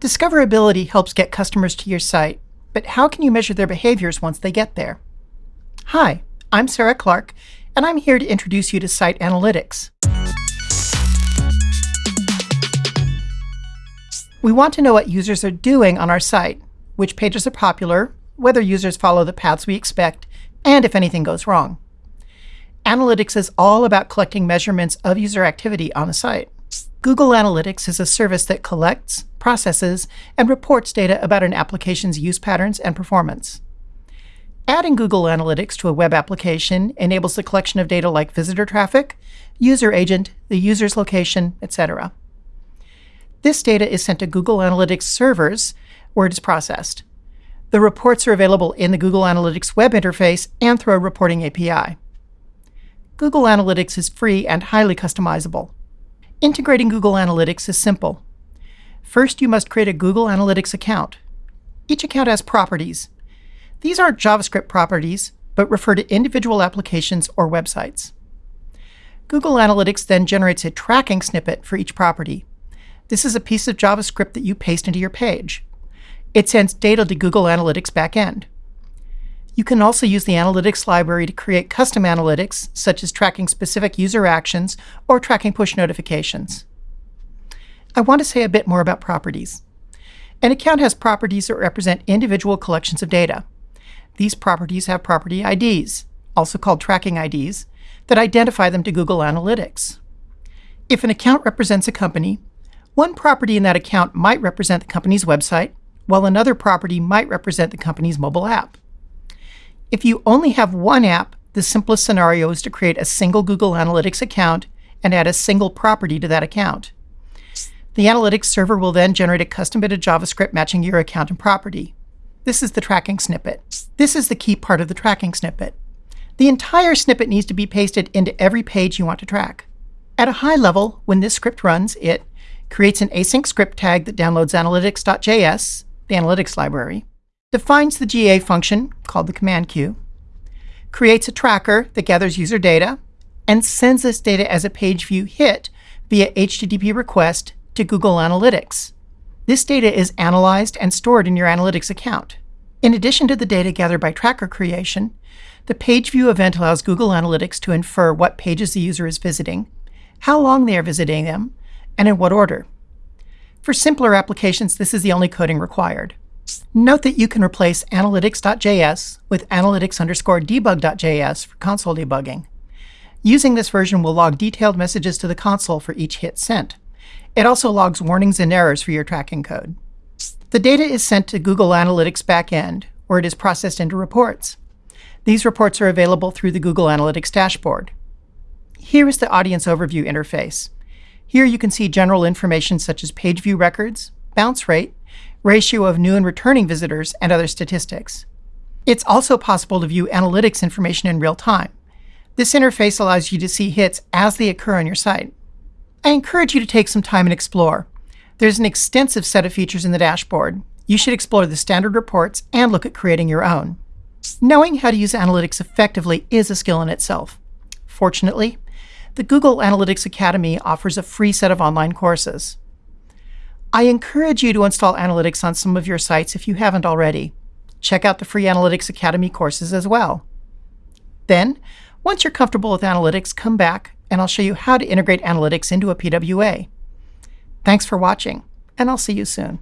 Discoverability helps get customers to your site, but how can you measure their behaviors once they get there? Hi, I'm Sarah Clark, and I'm here to introduce you to Site Analytics. We want to know what users are doing on our site, which pages are popular, whether users follow the paths we expect, and if anything goes wrong. Analytics is all about collecting measurements of user activity on a site. Google Analytics is a service that collects, processes, and reports data about an application's use patterns and performance. Adding Google Analytics to a web application enables the collection of data like visitor traffic, user agent, the user's location, etc. This data is sent to Google Analytics servers, where it is processed. The reports are available in the Google Analytics web interface and through a reporting API. Google Analytics is free and highly customizable. Integrating Google Analytics is simple. First, you must create a Google Analytics account. Each account has properties. These aren't JavaScript properties, but refer to individual applications or websites. Google Analytics then generates a tracking snippet for each property. This is a piece of JavaScript that you paste into your page. It sends data to Google Analytics backend. You can also use the Analytics library to create custom analytics, such as tracking specific user actions or tracking push notifications. I want to say a bit more about properties. An account has properties that represent individual collections of data. These properties have property IDs, also called tracking IDs, that identify them to Google Analytics. If an account represents a company, one property in that account might represent the company's website, while another property might represent the company's mobile app. If you only have one app, the simplest scenario is to create a single Google Analytics account and add a single property to that account. The Analytics server will then generate a custom bit of JavaScript matching your account and property. This is the tracking snippet. This is the key part of the tracking snippet. The entire snippet needs to be pasted into every page you want to track. At a high level, when this script runs, it creates an async script tag that downloads analytics.js, the analytics library, defines the GA function, called the command queue, creates a tracker that gathers user data, and sends this data as a page view hit via HTTP request to Google Analytics. This data is analyzed and stored in your Analytics account. In addition to the data gathered by tracker creation, the page view event allows Google Analytics to infer what pages the user is visiting, how long they are visiting them, and in what order. For simpler applications, this is the only coding required. Note that you can replace analytics.js with analytics underscore debug.js for console debugging. Using this version will log detailed messages to the console for each hit sent. It also logs warnings and errors for your tracking code. The data is sent to Google Analytics backend, where it is processed into reports. These reports are available through the Google Analytics dashboard. Here is the Audience Overview interface. Here you can see general information such as page view records, bounce rate, ratio of new and returning visitors, and other statistics. It's also possible to view analytics information in real time. This interface allows you to see hits as they occur on your site. I encourage you to take some time and explore. There's an extensive set of features in the dashboard. You should explore the standard reports and look at creating your own. Knowing how to use analytics effectively is a skill in itself. Fortunately, the Google Analytics Academy offers a free set of online courses. I encourage you to install Analytics on some of your sites if you haven't already. Check out the free Analytics Academy courses as well. Then, once you're comfortable with Analytics, come back and I'll show you how to integrate Analytics into a PWA. Thanks for watching, and I'll see you soon.